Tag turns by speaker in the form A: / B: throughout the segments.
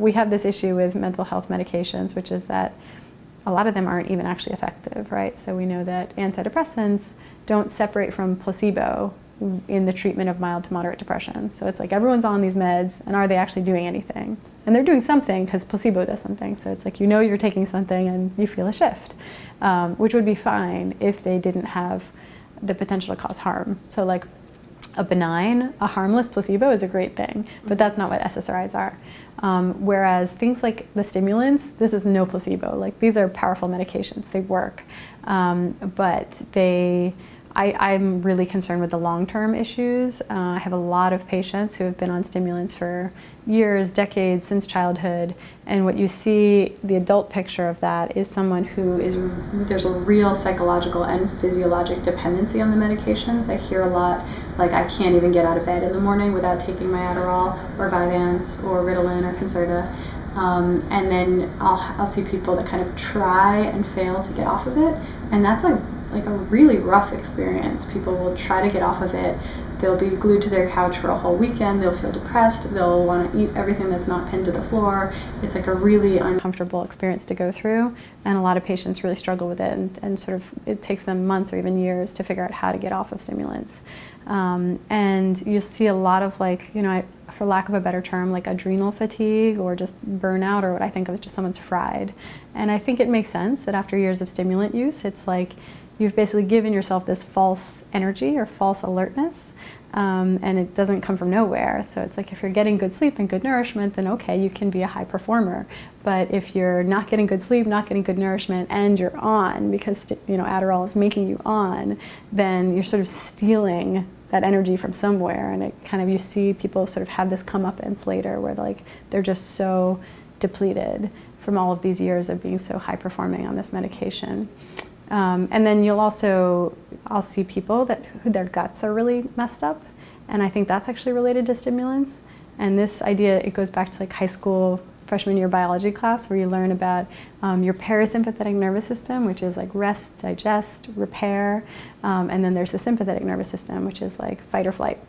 A: We have this issue with mental health medications, which is that a lot of them aren't even actually effective, right? So we know that antidepressants don't separate from placebo in the treatment of mild to moderate depression. So it's like everyone's on these meds, and are they actually doing anything? And they're doing something because placebo does something. So it's like you know you're taking something and you feel a shift, um, which would be fine if they didn't have the potential to cause harm. So like a benign, a harmless placebo is a great thing, but that's not what SSRIs are. Um, whereas things like the stimulants, this is no placebo. Like these are powerful medications, they work, um, but they I, am really concerned with the long-term issues. Uh, I have a lot of patients who have been on stimulants for years, decades, since childhood, and what you see, the adult picture of that is someone who is, there's a real psychological and physiologic dependency on the medications. I hear a lot, like I can't even get out of bed in the morning without taking my Adderall or Vyvanse or Ritalin or Concerta. Um, and then I'll, I'll see people that kind of try and fail to get off of it, and that's like like a really rough experience. People will try to get off of it. They'll be glued to their couch for a whole weekend. They'll feel depressed. They'll want to eat everything that's not pinned to the floor. It's like a really uncomfortable experience to go through. And a lot of patients really struggle with it and, and sort of it takes them months or even years to figure out how to get off of stimulants. Um, and you see a lot of like, you know, for lack of a better term, like adrenal fatigue or just burnout or what I think of as just someone's fried. And I think it makes sense that after years of stimulant use, it's like you've basically given yourself this false energy or false alertness um, and it doesn't come from nowhere. So it's like if you're getting good sleep and good nourishment, then okay, you can be a high performer. But if you're not getting good sleep, not getting good nourishment, and you're on because you know Adderall is making you on, then you're sort of stealing that energy from somewhere, and it kind of you see people sort of have this comeuppance later where like they're just so depleted from all of these years of being so high performing on this medication. Um, and then you'll also, I'll see people that their guts are really messed up. And I think that's actually related to stimulants. And this idea, it goes back to like high school freshman year biology class where you learn about um, your parasympathetic nervous system, which is like rest, digest, repair. Um, and then there's the sympathetic nervous system, which is like fight or flight.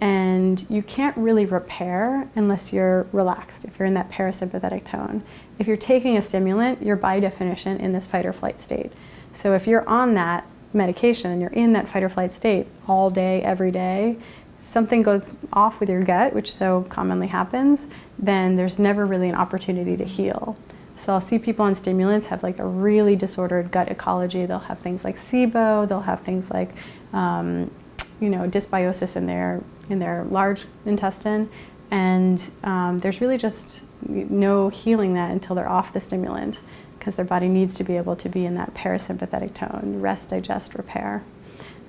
A: And you can't really repair unless you're relaxed, if you're in that parasympathetic tone. If you're taking a stimulant, you're by definition in this fight or flight state. So if you're on that medication and you're in that fight or flight state all day, every day, something goes off with your gut, which so commonly happens, then there's never really an opportunity to heal. So I'll see people on stimulants have like a really disordered gut ecology. They'll have things like SIBO, they'll have things like, um, you know, dysbiosis in their, in their large intestine. And um, there's really just no healing that until they're off the stimulant because their body needs to be able to be in that parasympathetic tone, rest, digest, repair.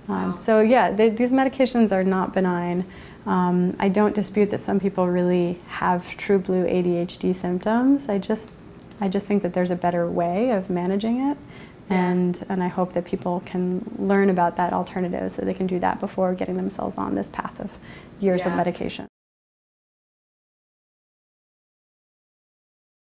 A: Um, wow. So yeah, these medications are not benign. Um, I don't dispute that some people really have true blue ADHD symptoms. I just, I just think that there's a better way of managing it. And, and I hope that people can learn about that alternative so they can do that before getting themselves on this path of years yeah. of medication.